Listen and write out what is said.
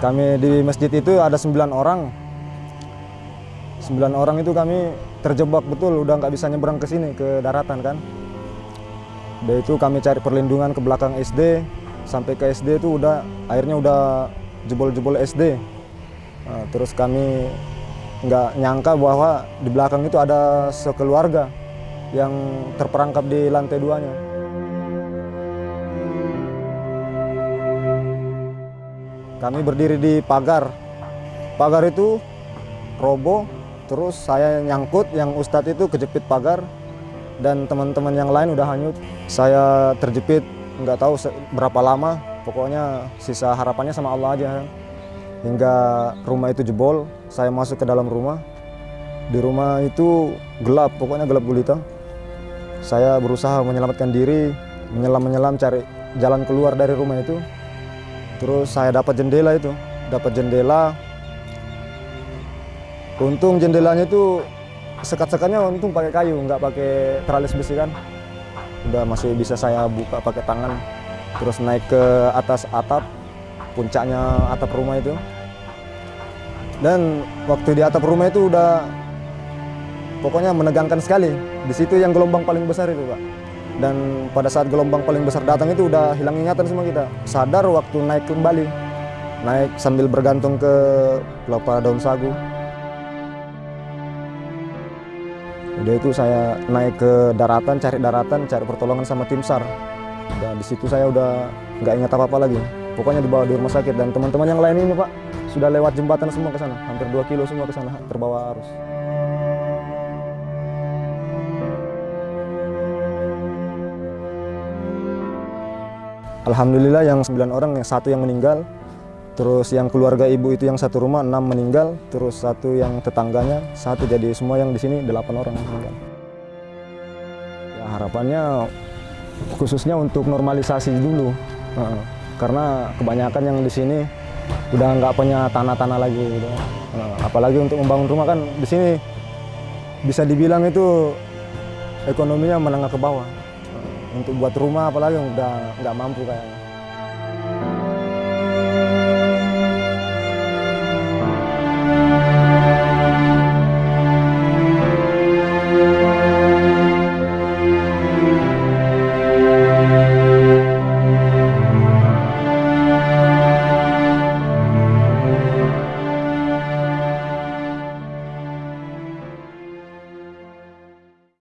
Kami di masjid itu ada sembilan orang. Sembilan orang itu kami terjebak betul, udah nggak bisa nyebrang ke sini ke daratan kan. Dari itu kami cari perlindungan ke belakang SD, sampai ke SD itu udah akhirnya udah jebol-jebol SD. Nah, terus kami nggak nyangka bahwa di belakang itu ada sekeluarga yang terperangkap di lantai duanya. Kami berdiri di pagar. Pagar itu roboh, terus saya nyangkut, yang Ustadz itu kejepit pagar, dan teman-teman yang lain udah hanyut. Saya terjepit, nggak tahu berapa lama, pokoknya sisa harapannya sama Allah aja. Hingga rumah itu jebol, saya masuk ke dalam rumah. Di rumah itu gelap, pokoknya gelap gulita. Saya berusaha menyelamatkan diri, menyelam-menyelam cari jalan keluar dari rumah itu. Terus saya dapat jendela itu, dapat jendela. Untung jendelanya itu sekat-sekatnya untung pakai kayu, nggak pakai teralis besi kan. Udah masih bisa saya buka pakai tangan. Terus naik ke atas atap, puncaknya atap rumah itu. Dan waktu di atap rumah itu udah pokoknya menegangkan sekali. Di situ yang gelombang paling besar itu, Pak. Dan pada saat gelombang paling besar datang itu udah hilang ingatan semua kita. Sadar waktu naik kembali. Naik sambil bergantung ke pelepah daun sagu. Udah itu saya naik ke daratan, cari daratan, cari pertolongan sama tim SAR. Dan di situ saya udah nggak ingat apa-apa lagi. Pokoknya dibawa di rumah sakit dan teman-teman yang lain ini Pak sudah lewat jembatan semua ke sana, hampir 2 kilo semua ke sana terbawa arus. Alhamdulillah yang 9 orang, yang satu yang meninggal, terus yang keluarga ibu itu yang satu rumah enam meninggal, terus satu yang tetangganya satu, jadi semua yang di sini delapan orang meninggal. Ya, harapannya khususnya untuk normalisasi dulu, karena kebanyakan yang di sini udah nggak punya tanah-tanah lagi, gitu. apalagi untuk membangun rumah kan di sini bisa dibilang itu ekonominya menengah ke bawah untuk buat rumah apalagi udah nggak mampu kayaknya.